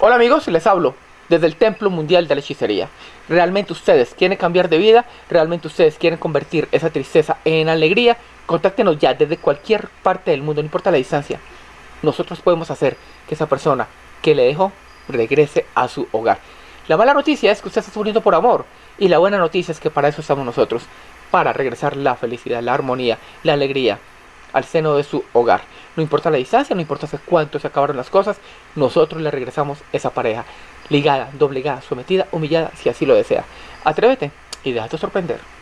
Hola amigos, les hablo desde el Templo Mundial de la Hechicería. ¿Realmente ustedes quieren cambiar de vida? ¿Realmente ustedes quieren convertir esa tristeza en alegría? Contáctenos ya desde cualquier parte del mundo, no importa la distancia. Nosotros podemos hacer que esa persona que le dejó regrese a su hogar. La mala noticia es que usted está sufriendo por amor. Y la buena noticia es que para eso estamos nosotros. Para regresar la felicidad, la armonía, la alegría al seno de su hogar. No importa la distancia, no importa cuánto se acabaron las cosas, nosotros le regresamos esa pareja. Ligada, doblegada, sometida, humillada, si así lo desea. Atrévete y déjate sorprender.